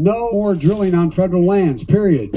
No more drilling on federal lands, period.